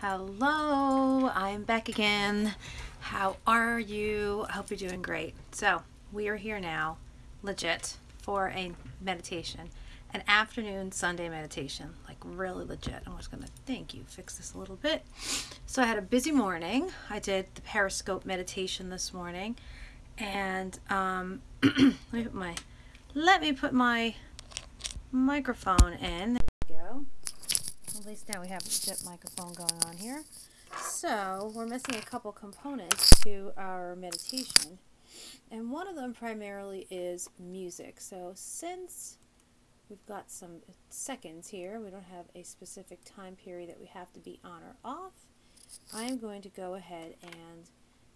Hello, I'm back again. How are you? I hope you're doing great. So, we are here now, legit, for a meditation, an afternoon Sunday meditation, like really legit. I'm just to thank you, fix this a little bit. So, I had a busy morning. I did the Periscope meditation this morning, and um, let me put my let me put my microphone in. There we go. At least now we have a legit microphone going on here. So we're missing a couple components to our meditation. And one of them primarily is music. So since we've got some seconds here, we don't have a specific time period that we have to be on or off, I'm going to go ahead and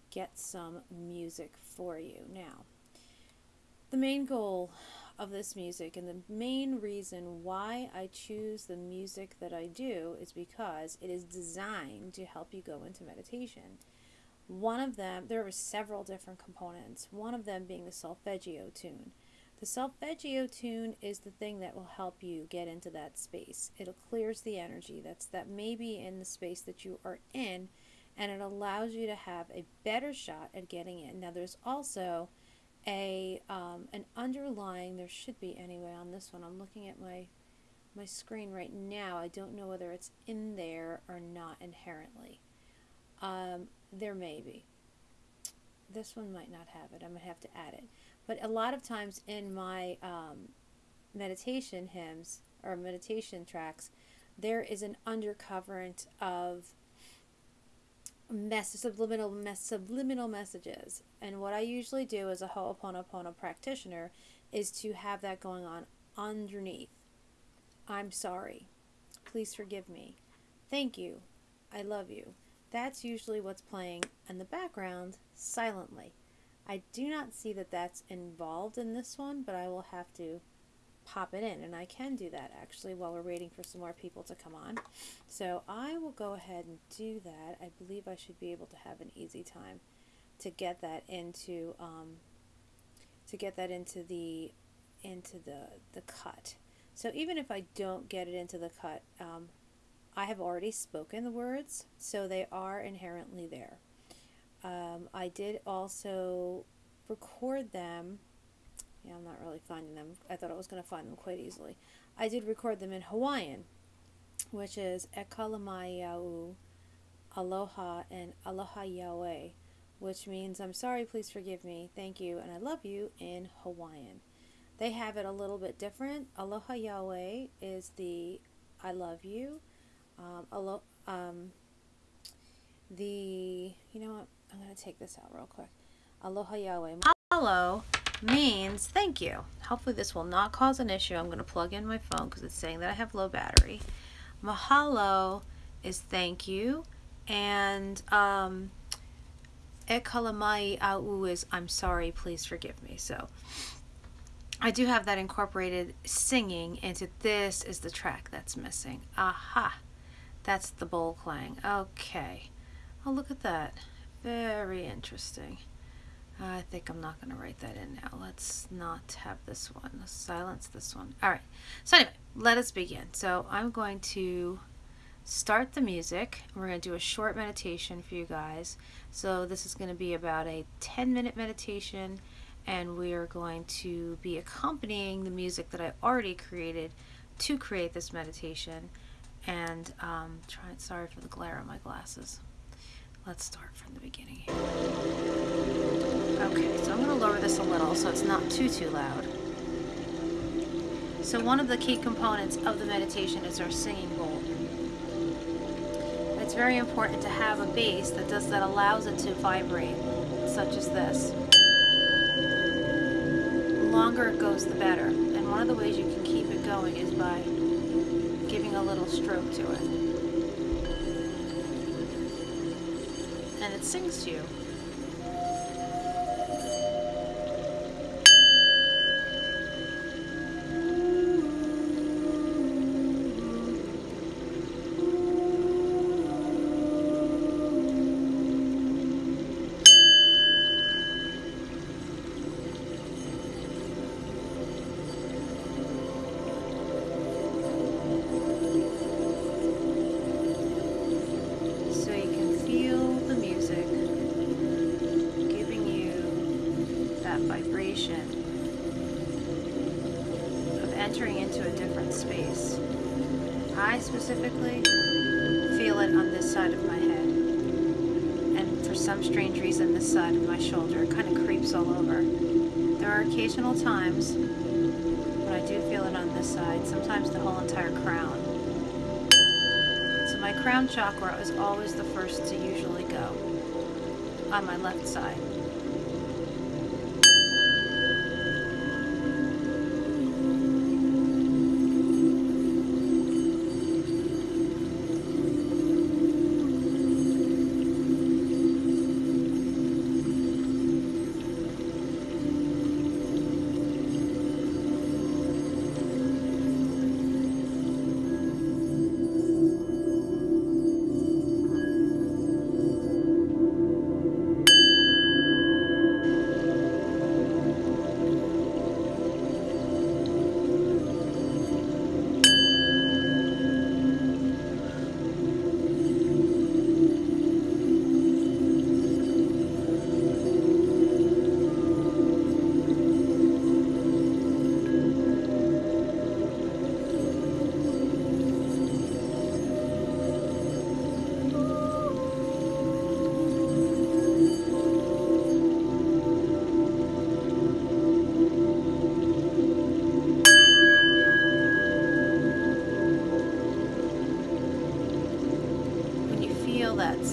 get some music for you. Now, the main goal of this music and the main reason why I choose the music that I do is because it is designed to help you go into meditation. One of them, there are several different components, one of them being the solfeggio tune. The solfeggio tune is the thing that will help you get into that space. It clears the energy that's that may be in the space that you are in and it allows you to have a better shot at getting in. Now there's also a um, an underlying there should be anyway on this one. I'm looking at my my screen right now. I don't know whether it's in there or not inherently. Um, there may be. This one might not have it. I might have to add it. But a lot of times in my um, meditation hymns or meditation tracks there is an undercurrent of mess subliminal mess subliminal messages. And what i usually do as a ho'oponopono practitioner is to have that going on underneath. I'm sorry. Please forgive me. Thank you. I love you. That's usually what's playing in the background silently. I do not see that that's involved in this one but i will have to pop it in and I can do that actually while we're waiting for some more people to come on. So I will go ahead and do that. I believe I should be able to have an easy time to get that into um, to get that into the into the the cut. So even if I don't get it into the cut um, I have already spoken the words so they are inherently there. Um, I did also record them yeah, I'm not really finding them. I thought I was going to find them quite easily. I did record them in Hawaiian, which is Ekalamaiau, Aloha, and Aloha Yahweh, which means I'm sorry, please forgive me, thank you, and I love you in Hawaiian. They have it a little bit different. Aloha Yahweh is the I love you. Um, alo- um, the, you know what, I'm going to take this out real quick. Aloha Yahweh. Hello means thank you. Hopefully this will not cause an issue. I'm going to plug in my phone because it's saying that I have low battery. Mahalo is thank you. And um, e kalamai au is I'm sorry, please forgive me. So I do have that incorporated singing into this is the track that's missing. Aha. That's the bowl clang. Okay. Oh, look at that. Very interesting. I think I'm not going to write that in now. Let's not have this one. Let's silence this one. All right. So anyway, let us begin. So I'm going to start the music. We're going to do a short meditation for you guys. So this is going to be about a 10 minute meditation and we are going to be accompanying the music that I already created to create this meditation. And um, try, sorry for the glare on my glasses. Let's start from the beginning. Okay, so I'm going to lower this a little so it's not too, too loud. So one of the key components of the meditation is our singing bowl. It's very important to have a bass that does that allows it to vibrate, such as this. The longer it goes, the better. And one of the ways you can keep it going is by giving a little stroke to it. And it sings to you. Specifically feel it on this side of my head. And for some strange reason, this side of my shoulder kind of creeps all over. There are occasional times when I do feel it on this side, sometimes the whole entire crown. So my crown chakra is always the first to usually go on my left side.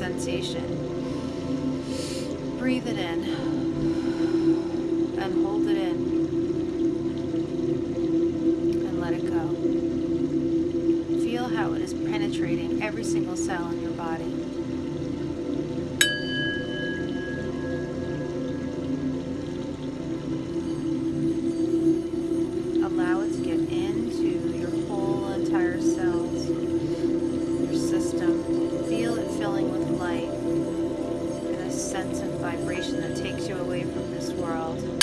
Sensation, breathe it in and hold it in and let it go. Feel how it is penetrating every single cell in your body. Takes you away from this world.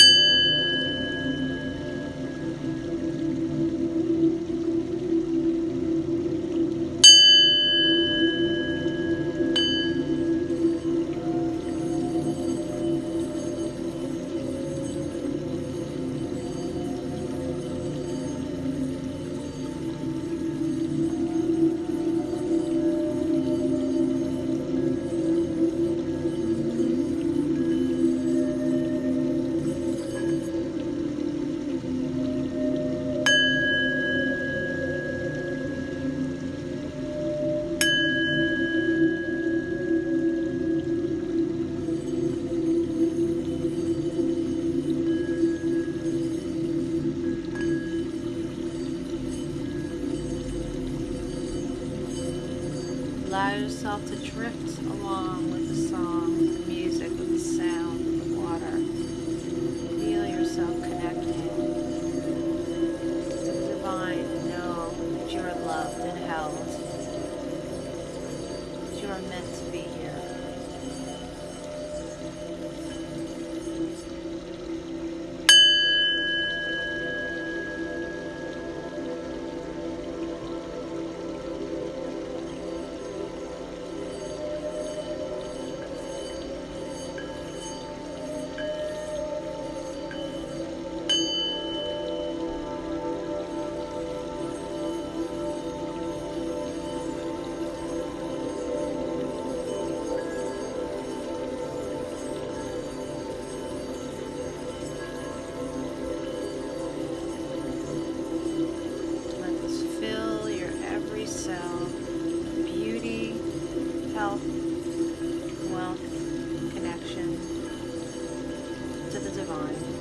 Along with the song, with the music, with the sound, with the water. Feel yourself connected the divine know that you are loved and held. That you are meant health, wealth, connection to the divine.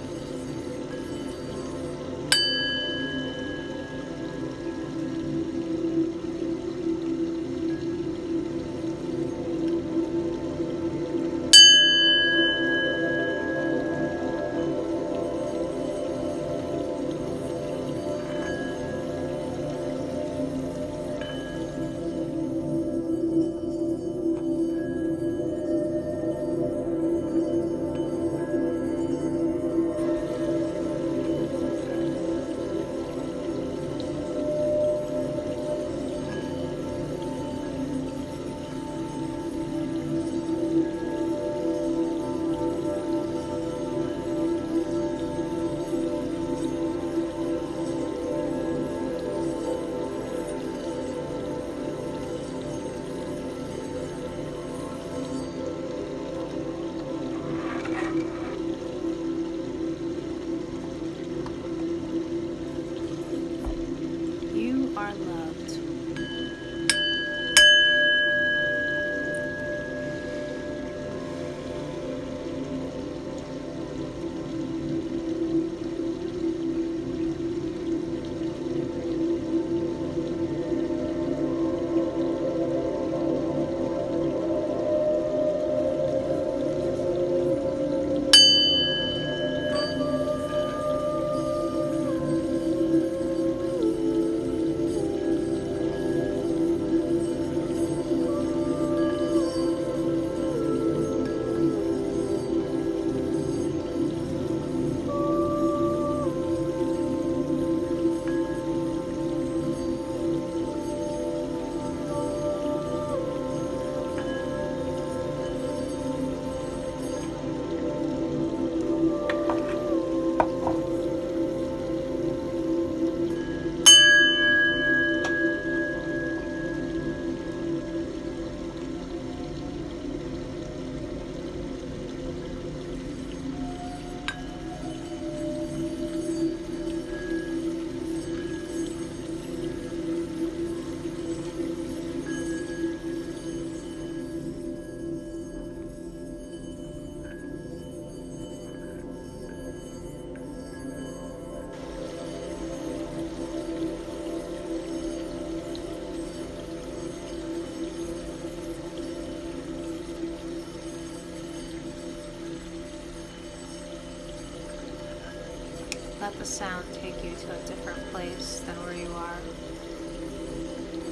Sound take you to a different place than where you are.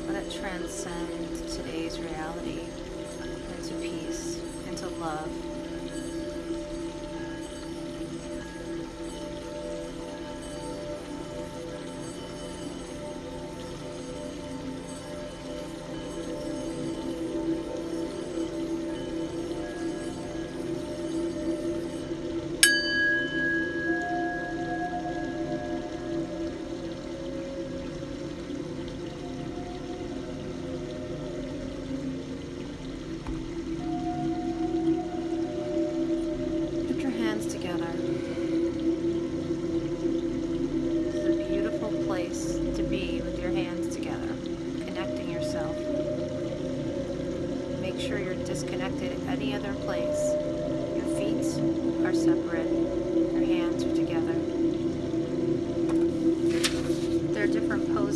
Let it transcend today's reality into peace, into love.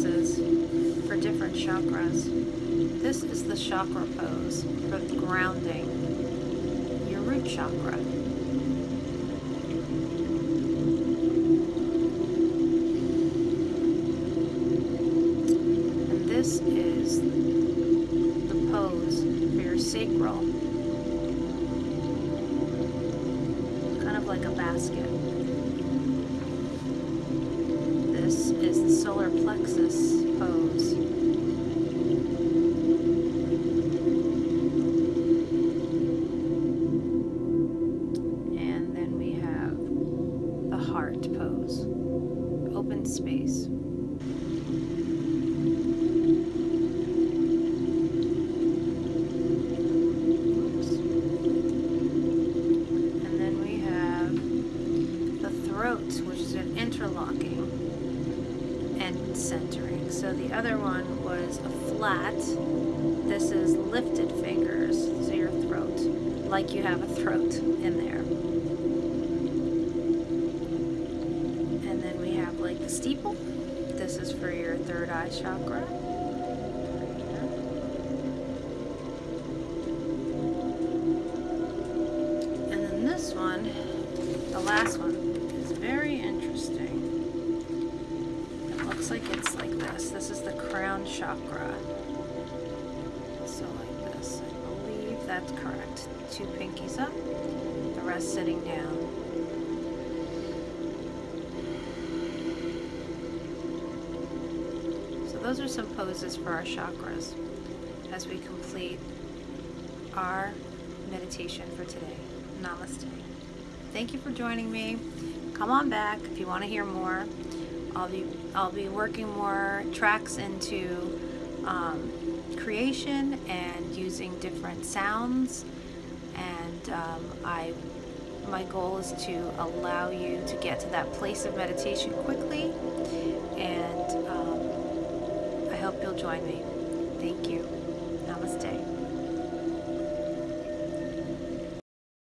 Poses for different chakras. This is the chakra pose for grounding your root chakra. And this is the pose for your sacral. Kind of like a basket. Solar plexus pose. And then we have the heart pose. Open space. And then we have the throat, which is an interlocking centering. So the other one was a flat. This is lifted fingers, so your throat, like you have a throat in there. And then we have like the steeple. This is for your third eye chakra. Crown chakra. So like this. I believe that's correct. Two pinkies up, the rest sitting down. So those are some poses for our chakras as we complete our meditation for today. Namaste. Thank you for joining me. Come on back if you want to hear more. I'll be I'll be working more tracks into um, creation and using different sounds. And um, I my goal is to allow you to get to that place of meditation quickly. And um, I hope you'll join me. Thank you.